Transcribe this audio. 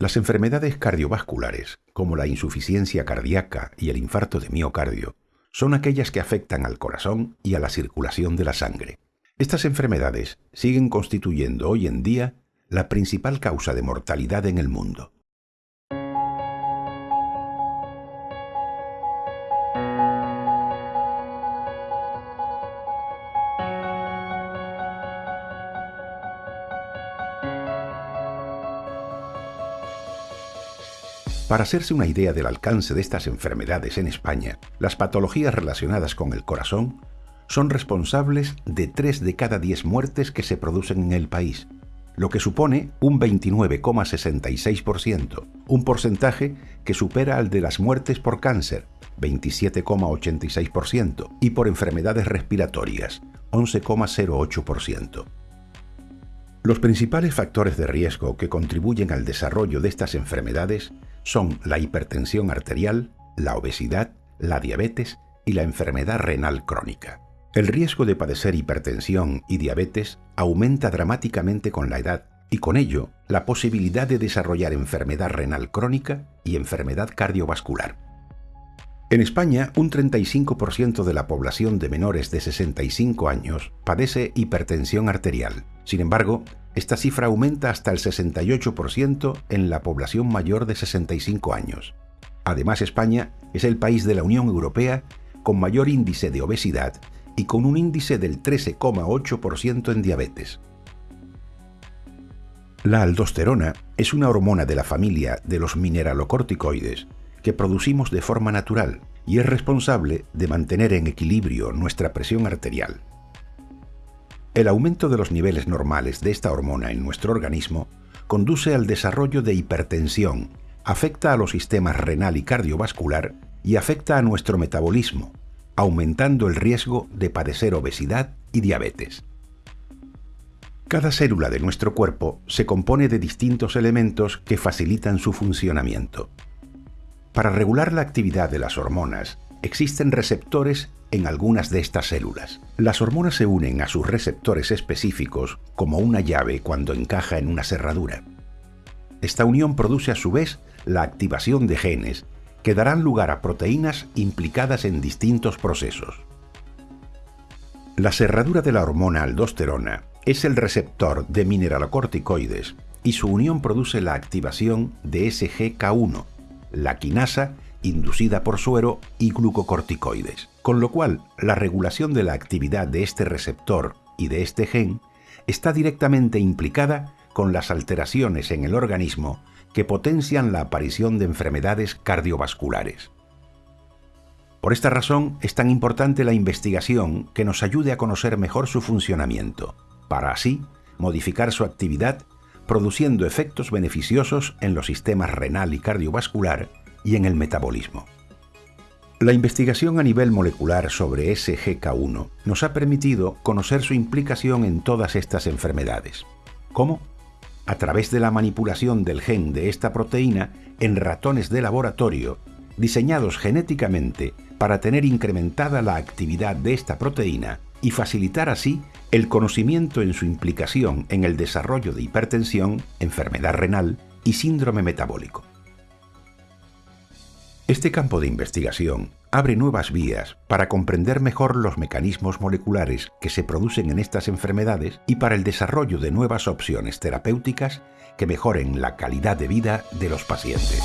Las enfermedades cardiovasculares, como la insuficiencia cardíaca y el infarto de miocardio, son aquellas que afectan al corazón y a la circulación de la sangre. Estas enfermedades siguen constituyendo hoy en día la principal causa de mortalidad en el mundo. Para hacerse una idea del alcance de estas enfermedades en España, las patologías relacionadas con el corazón son responsables de 3 de cada 10 muertes que se producen en el país, lo que supone un 29,66%, un porcentaje que supera al de las muertes por cáncer, 27,86%, y por enfermedades respiratorias, 11,08%. Los principales factores de riesgo que contribuyen al desarrollo de estas enfermedades son la hipertensión arterial, la obesidad, la diabetes y la enfermedad renal crónica. El riesgo de padecer hipertensión y diabetes aumenta dramáticamente con la edad y con ello la posibilidad de desarrollar enfermedad renal crónica y enfermedad cardiovascular. En España, un 35% de la población de menores de 65 años padece hipertensión arterial. Sin embargo, esta cifra aumenta hasta el 68% en la población mayor de 65 años. Además, España es el país de la Unión Europea con mayor índice de obesidad y con un índice del 13,8% en diabetes. La aldosterona es una hormona de la familia de los mineralocorticoides que producimos de forma natural y es responsable de mantener en equilibrio nuestra presión arterial. El aumento de los niveles normales de esta hormona en nuestro organismo conduce al desarrollo de hipertensión, afecta a los sistemas renal y cardiovascular y afecta a nuestro metabolismo, aumentando el riesgo de padecer obesidad y diabetes. Cada célula de nuestro cuerpo se compone de distintos elementos que facilitan su funcionamiento. Para regular la actividad de las hormonas, existen receptores en algunas de estas células. Las hormonas se unen a sus receptores específicos como una llave cuando encaja en una cerradura. Esta unión produce a su vez la activación de genes que darán lugar a proteínas implicadas en distintos procesos. La cerradura de la hormona aldosterona es el receptor de mineralocorticoides y su unión produce la activación de SGK1, la quinasa inducida por suero y glucocorticoides, con lo cual la regulación de la actividad de este receptor y de este gen está directamente implicada con las alteraciones en el organismo que potencian la aparición de enfermedades cardiovasculares. Por esta razón es tan importante la investigación que nos ayude a conocer mejor su funcionamiento, para así modificar su actividad produciendo efectos beneficiosos en los sistemas renal y cardiovascular y en el metabolismo. La investigación a nivel molecular sobre SGK1 nos ha permitido conocer su implicación en todas estas enfermedades. ¿Cómo? A través de la manipulación del gen de esta proteína en ratones de laboratorio, diseñados genéticamente para tener incrementada la actividad de esta proteína y facilitar así el conocimiento en su implicación en el desarrollo de hipertensión, enfermedad renal y síndrome metabólico. Este campo de investigación abre nuevas vías para comprender mejor los mecanismos moleculares que se producen en estas enfermedades y para el desarrollo de nuevas opciones terapéuticas que mejoren la calidad de vida de los pacientes.